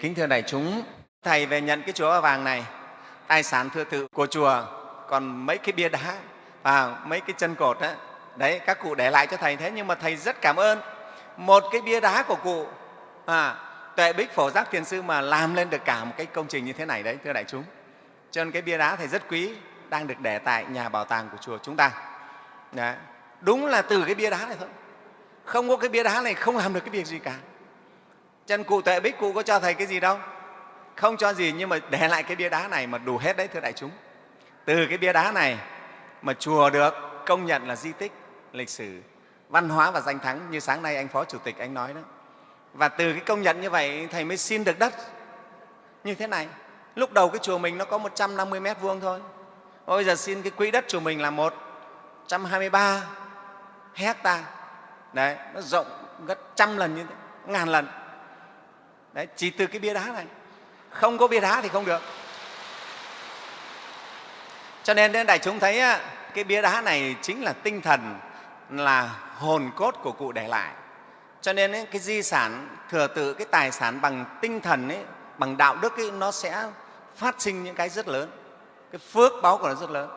Kính thưa đại chúng, Thầy về nhận cái chùa Ba Vàng này, tài sản thừa tự của chùa, còn mấy cái bia đá và mấy cái chân cột đó, đấy các cụ để lại cho Thầy thế nhưng mà Thầy rất cảm ơn. Một cái bia đá của cụ à, tuệ bích phổ giác thiền sư mà làm lên được cả một cái công trình như thế này đấy thưa đại chúng. Cho nên cái bia đá thầy rất quý đang được để tại nhà bảo tàng của chùa chúng ta. Đấy. đúng là từ cái bia đá này thôi. Không có cái bia đá này không làm được cái việc gì cả chân cụ tuệ bích cụ có cho thầy cái gì đâu. Không cho gì, nhưng mà để lại cái bia đá này mà đủ hết đấy, thưa đại chúng. Từ cái bia đá này mà chùa được công nhận là di tích, lịch sử, văn hóa và danh thắng như sáng nay anh phó chủ tịch anh nói đó. Và từ cái công nhận như vậy, thầy mới xin được đất. Như thế này, lúc đầu cái chùa mình nó có 150 mét vuông thôi. Bây giờ xin cái quỹ đất chùa mình là 123 hecta. Đấy, nó rộng gấp trăm lần như thế, ngàn lần đấy chỉ từ cái bia đá này. Không có bia đá thì không được. Cho nên đại chúng thấy cái bia đá này chính là tinh thần là hồn cốt của cụ để lại. Cho nên ấy, cái di sản thừa tự cái tài sản bằng tinh thần ấy, bằng đạo đức ấy, nó sẽ phát sinh những cái rất lớn. Cái phước báo của nó rất lớn.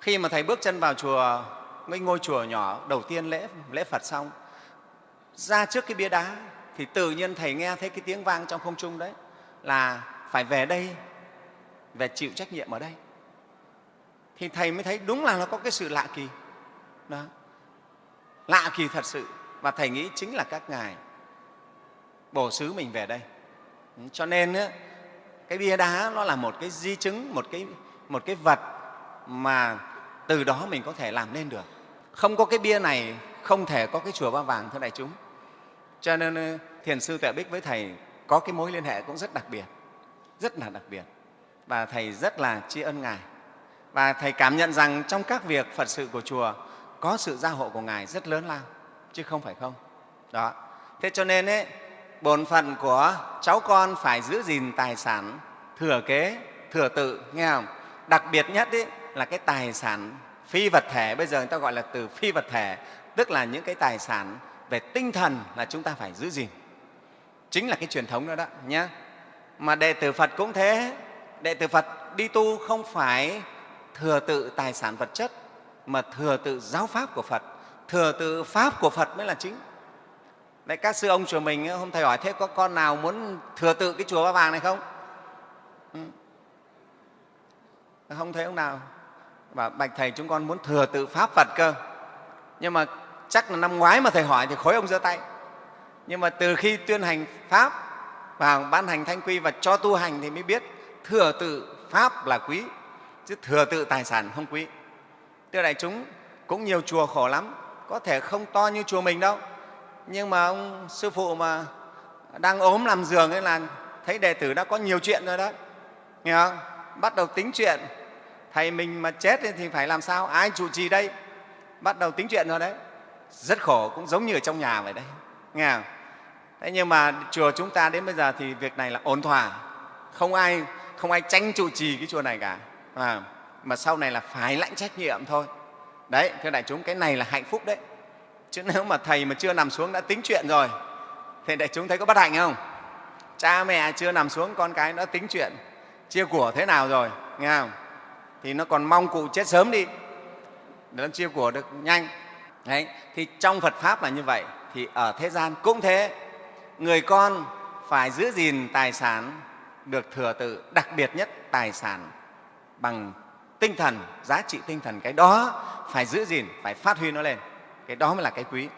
Khi mà thầy bước chân vào chùa mấy ngôi chùa nhỏ đầu tiên lễ lễ phật xong ra trước cái bia đá thì tự nhiên thầy nghe thấy cái tiếng vang trong không trung đấy, là phải về đây, về chịu trách nhiệm ở đây. Thì thầy mới thấy đúng là nó có cái sự lạ kỳ. Đó. Lạ kỳ thật sự và thầy nghĩ chính là các ngài bổ xứ mình về đây. Cho nên cái bia đá nó là một cái di chứng, một cái một cái vật mà từ đó mình có thể làm nên được. Không có cái bia này không thể có cái chùa ba vàng thưa đại chúng cho nên ờ, thiền sư tuệ bích với thầy có cái mối liên hệ cũng rất đặc biệt rất là đặc biệt. Và thầy rất là tri ân ngài. Và thầy cảm nhận rằng trong các việc phật sự của chùa có sự gia hộ của ngài rất lớn lao chứ không phải không. Đó. Thế cho nên ấy, bổn phận của cháu con phải giữ gìn tài sản thừa kế thừa tự nghe không? Đặc biệt nhất ấy, là cái tài sản phi vật thể bây giờ người ta gọi là từ phi vật thể tức là những cái tài sản về tinh thần là chúng ta phải giữ gìn. Chính là cái truyền thống đó đó nhé mà đệ tử phật cũng thế. Đệ tử phật đi tu không phải thừa tự tài sản vật chất mà thừa tự giáo pháp của phật. Thừa tự pháp của phật mới là chính. Đấy, các sư ông chùa mình hôm thầy hỏi thế có con nào muốn thừa tự cái chùa ba vàng này không? Ừ. không thấy ông nào. Và bạch thầy chúng con muốn thừa tự pháp phật cơ. Nhưng mà chắc là năm ngoái mà thầy hỏi thì khối ông giơ tay. Nhưng mà từ khi tuyên hành pháp và ban hành thanh quy và cho tu hành thì mới biết thừa tự pháp là quý, chứ thừa tự tài sản không quý. Thưa đại chúng, cũng nhiều chùa khổ lắm, có thể không to như chùa mình đâu. Nhưng mà ông sư phụ mà đang ốm làm giường ấy là thấy đệ tử đã có nhiều chuyện rồi đó nghe không? Bắt đầu tính chuyện. Thầy mình mà chết thì phải làm sao? Ai chủ trì đây? Bắt đầu tính chuyện rồi đấy rất khổ cũng giống như ở trong nhà vậy đấy. Nghe không? thế nhưng mà chùa chúng ta đến bây giờ thì việc này là ổn thỏa. Không ai không ai tranh trụ trì cái chùa này cả. À, mà sau này là phải lãnh trách nhiệm thôi. Đấy thưa đại chúng cái này là hạnh phúc đấy. Chứ nếu mà thầy mà chưa nằm xuống đã tính chuyện rồi thì đại chúng thấy có bất hạnh không? Cha mẹ chưa nằm xuống con cái đã tính chuyện chia của thế nào rồi? Nghe không? Thì nó còn mong cụ chết sớm đi. Để nó chia của được nhanh đấy, thì trong phật pháp là như vậy. Thì ở thế gian cũng thế. Người con phải giữ gìn tài sản được thừa tự, đặc biệt nhất tài sản bằng tinh thần, giá trị tinh thần. Cái đó phải giữ gìn, phải phát huy nó lên. Cái đó mới là cái quý.